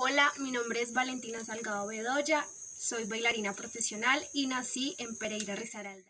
Hola, mi nombre es Valentina Salgado Bedoya, soy bailarina profesional y nací en Pereira Risaralda.